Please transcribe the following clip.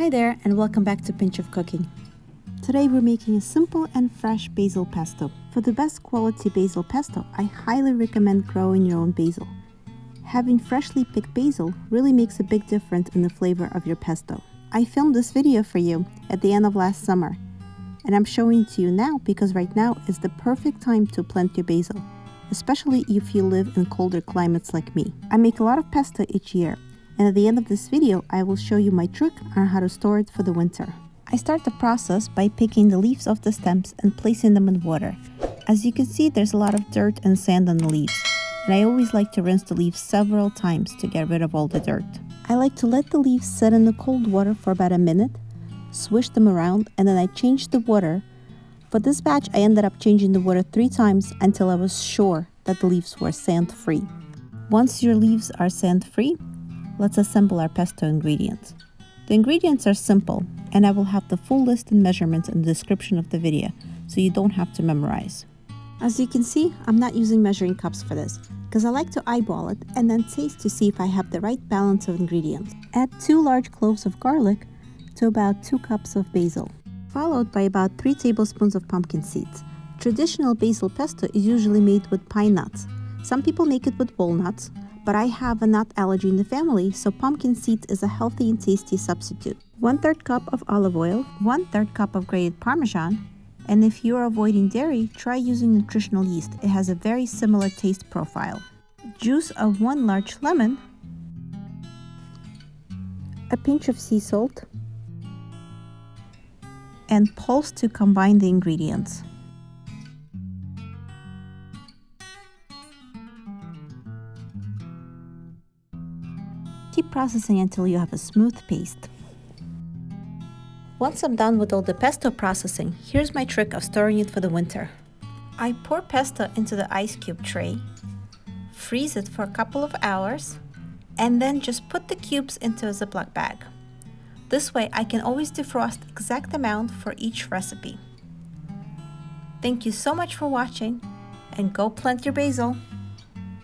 Hi there and welcome back to Pinch of Cooking. Today we're making a simple and fresh basil pesto. For the best quality basil pesto, I highly recommend growing your own basil. Having freshly picked basil really makes a big difference in the flavor of your pesto. I filmed this video for you at the end of last summer and I'm showing it to you now because right now is the perfect time to plant your basil, especially if you live in colder climates like me. I make a lot of pesto each year and at the end of this video I will show you my trick on how to store it for the winter. I start the process by picking the leaves off the stems and placing them in water. As you can see there's a lot of dirt and sand on the leaves and I always like to rinse the leaves several times to get rid of all the dirt. I like to let the leaves sit in the cold water for about a minute, swish them around and then I change the water. For this batch I ended up changing the water three times until I was sure that the leaves were sand free. Once your leaves are sand free, let's assemble our pesto ingredients. The ingredients are simple, and I will have the full list and measurements in the description of the video, so you don't have to memorize. As you can see, I'm not using measuring cups for this, because I like to eyeball it and then taste to see if I have the right balance of ingredients. Add 2 large cloves of garlic to about 2 cups of basil, followed by about 3 tablespoons of pumpkin seeds. Traditional basil pesto is usually made with pine nuts. Some people make it with walnuts, but I have a nut allergy in the family, so pumpkin seeds is a healthy and tasty substitute. 1 3rd cup of olive oil, 1 3rd cup of grated parmesan, and if you are avoiding dairy, try using nutritional yeast. It has a very similar taste profile. Juice of 1 large lemon, a pinch of sea salt, and pulse to combine the ingredients. Keep processing until you have a smooth paste. Once I'm done with all the pesto processing, here's my trick of storing it for the winter. I pour pesto into the ice cube tray, freeze it for a couple of hours, and then just put the cubes into a Ziploc bag. This way I can always defrost exact amount for each recipe. Thank you so much for watching and go plant your basil!